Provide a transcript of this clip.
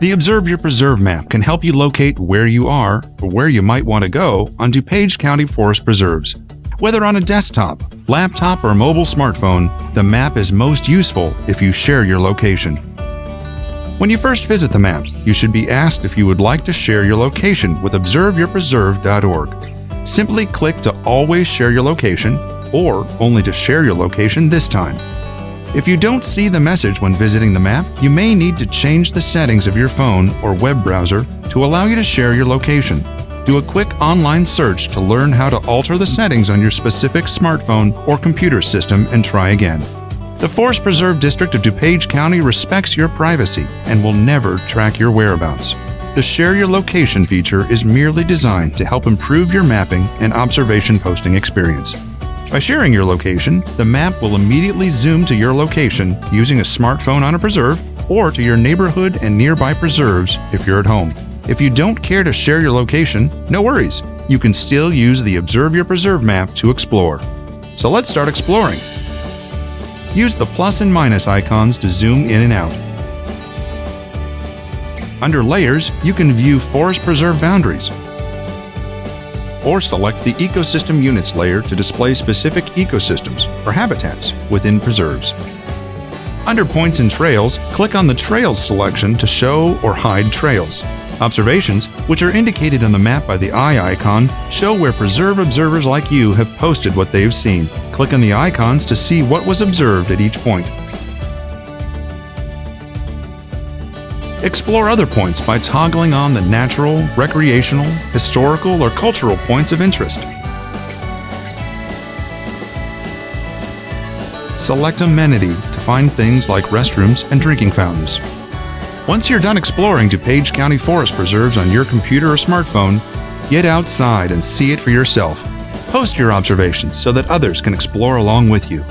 The Observe Your Preserve map can help you locate where you are or where you might want to go on DuPage County Forest Preserves. Whether on a desktop, laptop, or mobile smartphone, the map is most useful if you share your location. When you first visit the map, you should be asked if you would like to share your location with observeyourpreserve.org. Simply click to always share your location or only to share your location this time. If you don't see the message when visiting the map, you may need to change the settings of your phone or web browser to allow you to share your location. Do a quick online search to learn how to alter the settings on your specific smartphone or computer system and try again. The Forest Preserve District of DuPage County respects your privacy and will never track your whereabouts. The Share Your Location feature is merely designed to help improve your mapping and observation posting experience. By sharing your location, the map will immediately zoom to your location using a smartphone on a preserve or to your neighborhood and nearby preserves if you're at home. If you don't care to share your location, no worries. You can still use the Observe Your Preserve map to explore. So let's start exploring. Use the plus and minus icons to zoom in and out. Under Layers, you can view forest preserve boundaries, or select the Ecosystem Units layer to display specific ecosystems or habitats within preserves. Under Points and Trails, click on the Trails selection to show or hide trails. Observations, which are indicated on the map by the eye icon, show where preserve observers like you have posted what they've seen. Click on the icons to see what was observed at each point. Explore other points by toggling on the natural, recreational, historical, or cultural points of interest. Select Amenity to find things like restrooms and drinking fountains. Once you're done exploring DuPage County Forest Preserves on your computer or smartphone, get outside and see it for yourself. Post your observations so that others can explore along with you.